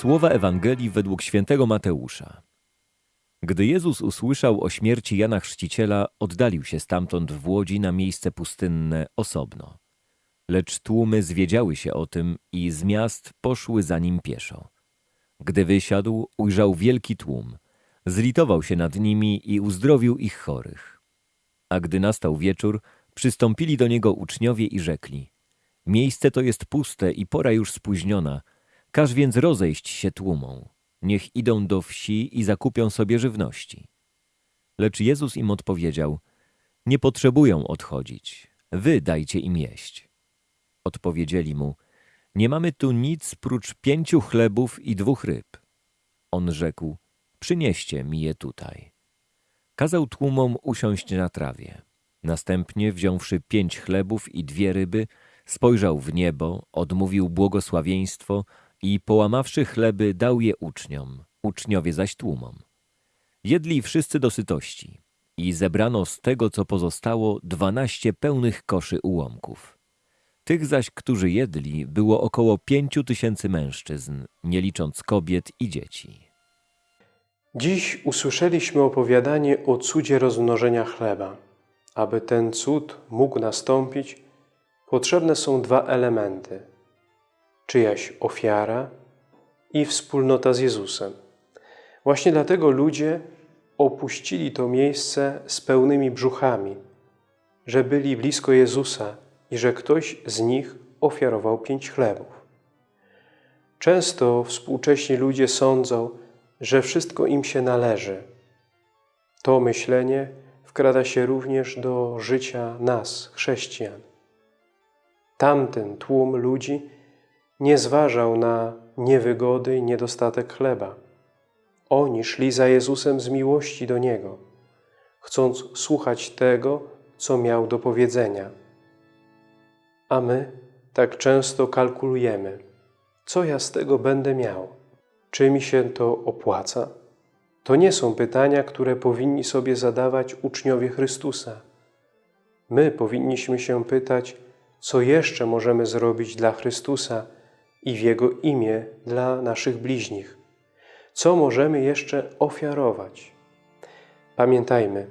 Słowa Ewangelii według świętego Mateusza. Gdy Jezus usłyszał o śmierci Jana Chrzciciela, oddalił się stamtąd w łodzi na miejsce pustynne osobno. Lecz tłumy zwiedziały się o tym i z miast poszły za nim pieszo. Gdy wysiadł, ujrzał wielki tłum. Zlitował się nad nimi i uzdrowił ich chorych. A gdy nastał wieczór, przystąpili do niego uczniowie i rzekli: Miejsce to jest puste i pora już spóźniona. Każ więc rozejść się tłumom. Niech idą do wsi i zakupią sobie żywności. Lecz Jezus im odpowiedział: Nie potrzebują odchodzić. Wy dajcie im jeść. Odpowiedzieli mu: Nie mamy tu nic prócz pięciu chlebów i dwóch ryb. On rzekł: Przynieście mi je tutaj. Kazał tłumom usiąść na trawie. Następnie, wziąwszy pięć chlebów i dwie ryby, spojrzał w niebo, odmówił błogosławieństwo i połamawszy chleby, dał je uczniom, uczniowie zaś tłumom. Jedli wszyscy do sytości i zebrano z tego, co pozostało, dwanaście pełnych koszy ułomków. Tych zaś, którzy jedli, było około pięciu tysięcy mężczyzn, nie licząc kobiet i dzieci. Dziś usłyszeliśmy opowiadanie o cudzie rozmnożenia chleba. Aby ten cud mógł nastąpić, potrzebne są dwa elementy: czyjaś ofiara i wspólnota z Jezusem. Właśnie dlatego ludzie opuścili to miejsce z pełnymi brzuchami, że byli blisko Jezusa i że ktoś z nich ofiarował pięć chlebów. Często współcześni ludzie sądzą, że wszystko im się należy. To myślenie wkrada się również do życia nas, chrześcijan. Tamten tłum ludzi nie zważał na niewygody i niedostatek chleba. Oni szli za Jezusem z miłości do Niego, chcąc słuchać tego, co miał do powiedzenia. A my tak często kalkulujemy, co ja z tego będę miał, czy mi się to opłaca. To nie są pytania, które powinni sobie zadawać uczniowie Chrystusa. My powinniśmy się pytać, co jeszcze możemy zrobić dla Chrystusa i w Jego imię dla naszych bliźnich. Co możemy jeszcze ofiarować? Pamiętajmy,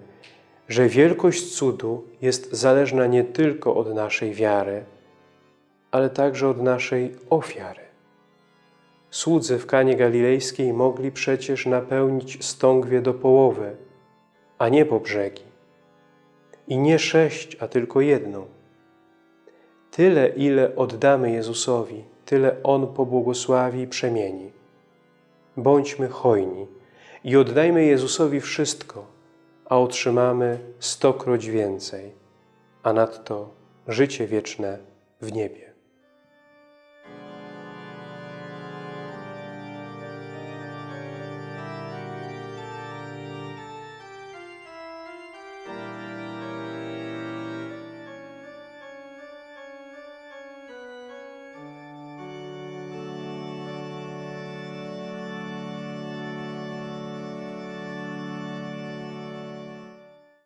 że wielkość cudu jest zależna nie tylko od naszej wiary, ale także od naszej ofiary. Słudzy w Kanie Galilejskiej mogli przecież napełnić stągwie do połowy, a nie po brzegi. I nie sześć, a tylko jedną. Tyle, ile oddamy Jezusowi, tyle On pobłogosławi i przemieni. Bądźmy hojni i oddajmy Jezusowi wszystko, a otrzymamy stokroć więcej, a nadto życie wieczne w niebie.